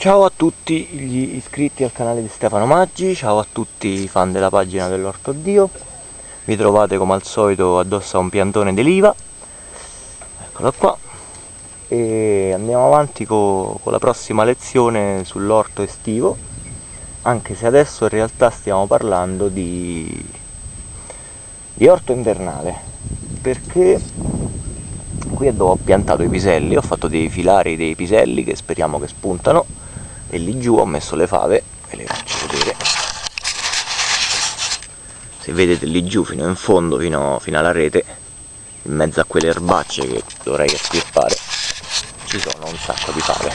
Ciao a tutti gli iscritti al canale di Stefano Maggi, ciao a tutti i fan della pagina dell'Orto Dio. Vi trovate come al solito addosso a un piantone d'eliva Eccolo qua. E andiamo avanti con, la prossima lezione sull'orto estivo Anche se adesso in realtà stiamo parlando di, di orto invernale Perché qui dove ho piantato i piselli, ho fatto dei filari dei piselli che speriamo che spuntano e lì giù ho messo le fave ve le faccio vedere. Se vedete lì giù fino in fondo fino, fino alla rete in mezzo a quelle erbacce che dovrei estirpare ci sono un sacco di fave.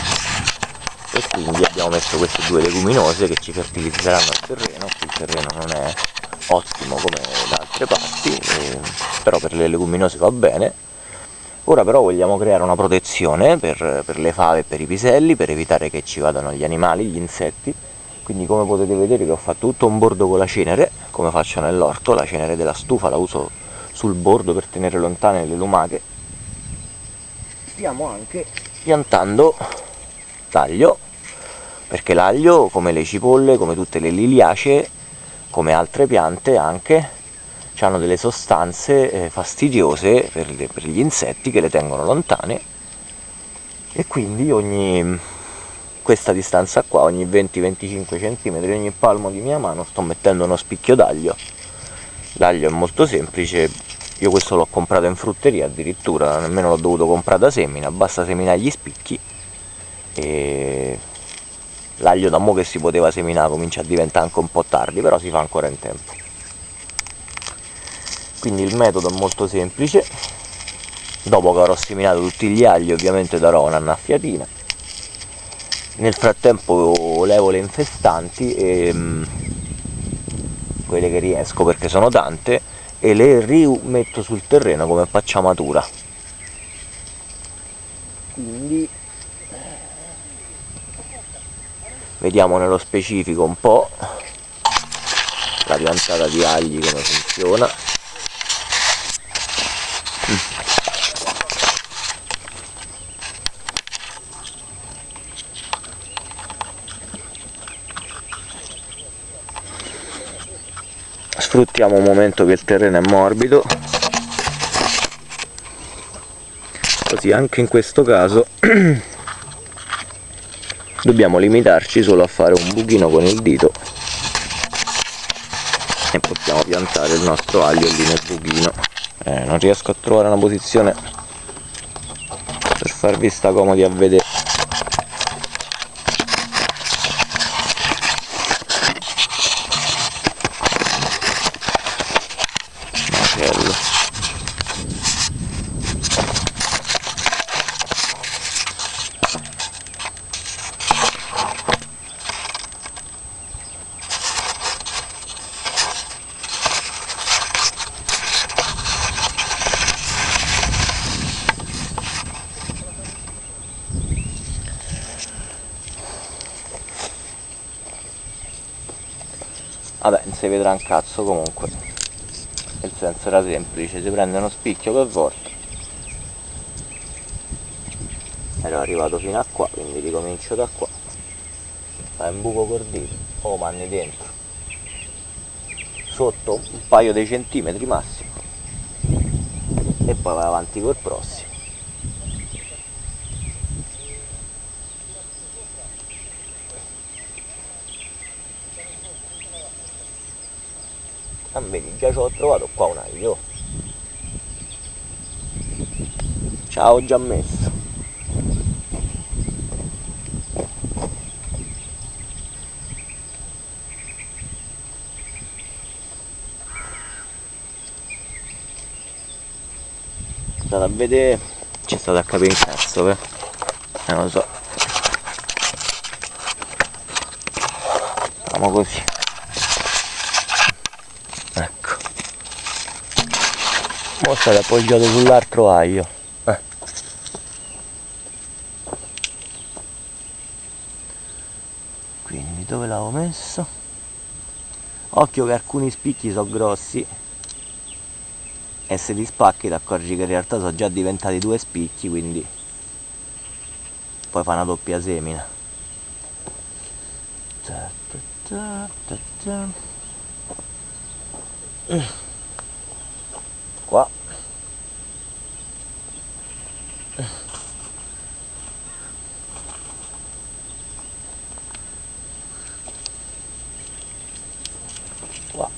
E quindi abbiamo messo queste due leguminose che ci fertilizzeranno il terreno. Il terreno non è ottimo come da altre parti eh, però per le leguminose va bene Ora però vogliamo creare una protezione per, per le fave e per i piselli, per evitare che ci vadano gli animali, gli insetti. Quindi come potete vedere che ho fatto tutto un bordo con la cenere, come faccio nell'orto, la cenere della stufa la uso sul bordo per tenere lontane le lumache. Stiamo anche piantando l'aglio, perché l'aglio, come le cipolle, come tutte le liliacee, come altre piante anche, hanno delle sostanze eh, fastidiose per, le, per, gli insetti che le tengono lontane. E quindi ogni questa distanza qua, ogni 20-25 cm, ogni palmo di mia mano sto mettendo uno spicchio d'aglio. L'aglio è molto semplice. Io questo l'ho comprato in frutteria addirittura, nemmeno l'ho dovuto comprare da semina, basta seminare gli spicchi e l'aglio da mo che si poteva seminare comincia a diventare anche un po' tardi, però si fa ancora in tempo quindi il metodo è molto semplice. Dopo che avrò seminato tutti gli agli ovviamente darò un'annaffiatina nel frattempo levo le infestanti e, mm, quelle che riesco perché sono tante e le rimetto sul terreno come pacciamatura quindi vediamo nello specifico un po' la piantata di agli come funziona sfruttiamo un momento che il terreno è morbido. Così anche in questo caso dobbiamo limitarci solo a fare un buchino con il dito e possiamo piantare il nostro aglio lì nel buchino. Eh, non riesco a trovare una posizione per farvi sta comodi a vedere vabbè non si vedrà un cazzo comunque senso era semplice si prende uno spicchio per volta ero arrivato fino a qua quindi ricomincio da qua. Fai un buco col dito o oh, manni dentro. Sotto un paio di centimetri massimo. E poi vai avanti col prossimo ah, vedi già ci ho trovato qua un aglio. Ciao già messo. State a vedere. C'è stato a capire in cazzo eh? non lo so. Facciamo così Mo state appoggiato sull'altro aglio. Eh. Quindi dove l'avevo messo? Occhio che alcuni spicchi sono grossi e se li spacchi ti accorgi che in realtà sono già diventati due spicchi quindi poi fa una doppia semina ta ta ta ta qua qua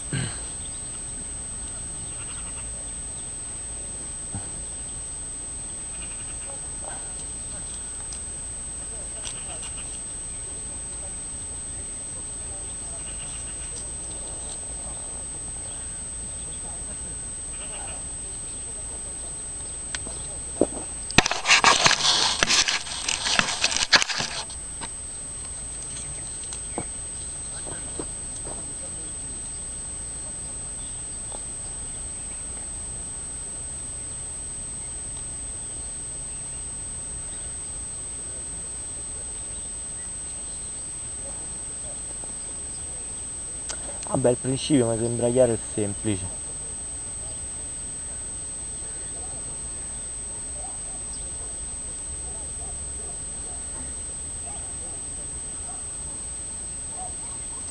Vabbè, il principio mi sembra chiaro e semplice.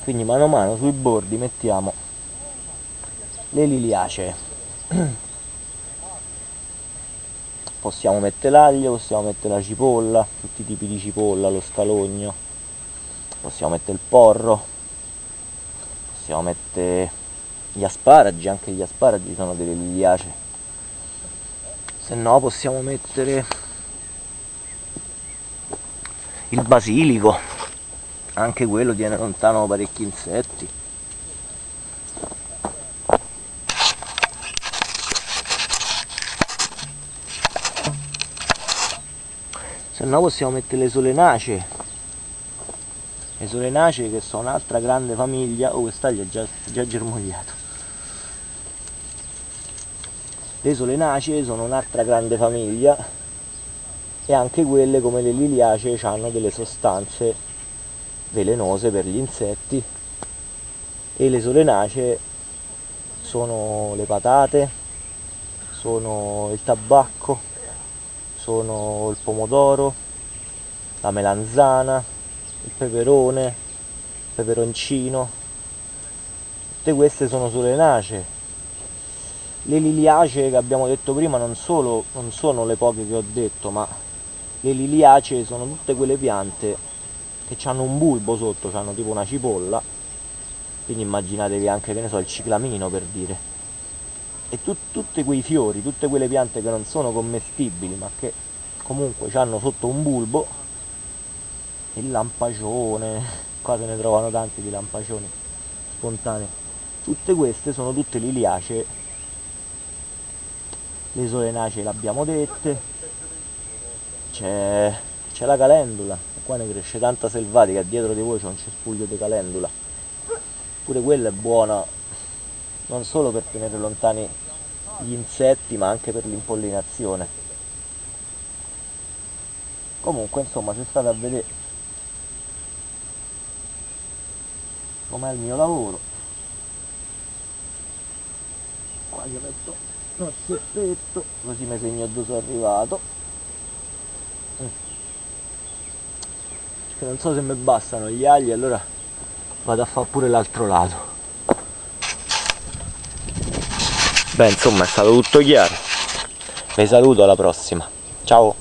Quindi mano a mano sui bordi mettiamo le liliacee. Possiamo mettere l'aglio, possiamo mettere la cipolla, tutti i tipi di cipolla, lo scalogno, possiamo mettere il porro, possiamo mettere gli asparagi, anche gli asparagi sono delle liliacee. Se no possiamo mettere il basilico, anche quello tiene lontano parecchi insetti. Se no possiamo mettere le solenacee le solenacee che sono un'altra grande famiglia oh quest'aglio è già, già germogliato. Le solenacee sono un'altra grande famiglia e anche quelle come le liliacee hanno delle sostanze velenose per gli insetti e le solenacee sono le patate sono il tabacco sono il pomodoro la melanzana il peperone, il peperoncino, tutte queste sono solenacee. Le liliacee che abbiamo detto prima non, solo, non sono le poche che ho detto, ma le liliacee sono tutte quelle piante che hanno un bulbo sotto, hanno tipo una cipolla, quindi immaginatevi anche, che ne so, il ciclamino per dire. E tu, tutti quei fiori, tutte quelle piante che non sono commestibili, ma che comunque hanno sotto un bulbo, il lampacione qua se ne trovano tanti di lampacioni spontanei. Tutte queste sono tutte liliacee le solenacee le abbiamo dette. C'è la calendula. Qua ne cresce tanta selvatica. Dietro di voi c'è un cespuglio di calendula. Pure quella è buona non solo per tenere lontani gli insetti ma anche per l'impollinazione. Comunque insomma se state a vedere com'è il mio lavoro. Qua gli metto un seppetto così mi segno dove sono arrivato. Non so se mi bastano gli agli allora vado a fare pure l'altro lato. Beh insomma è stato tutto chiaro. Vi saluto alla prossima. Ciao